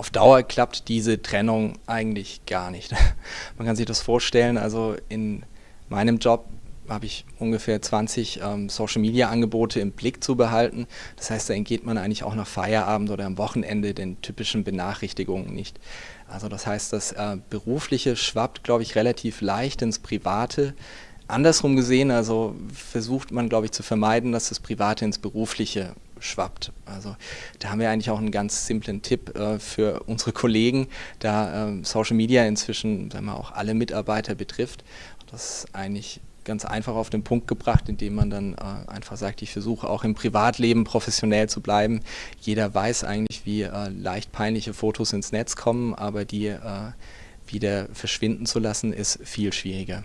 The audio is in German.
auf Dauer klappt diese Trennung eigentlich gar nicht. Man kann sich das vorstellen, also in meinem Job habe ich ungefähr 20 ähm, Social-Media-Angebote im Blick zu behalten. Das heißt, da entgeht man eigentlich auch nach Feierabend oder am Wochenende den typischen Benachrichtigungen nicht. Also das heißt, das äh, Berufliche schwappt, glaube ich, relativ leicht ins Private. Andersrum gesehen, also versucht man, glaube ich, zu vermeiden, dass das Private ins Berufliche schwappt. Also da haben wir eigentlich auch einen ganz simplen Tipp äh, für unsere Kollegen, da äh, Social Media inzwischen sagen wir, auch alle Mitarbeiter betrifft. Das ist eigentlich ganz einfach auf den Punkt gebracht, indem man dann äh, einfach sagt, ich versuche auch im Privatleben professionell zu bleiben. Jeder weiß eigentlich, wie äh, leicht peinliche Fotos ins Netz kommen, aber die äh, wieder verschwinden zu lassen, ist viel schwieriger.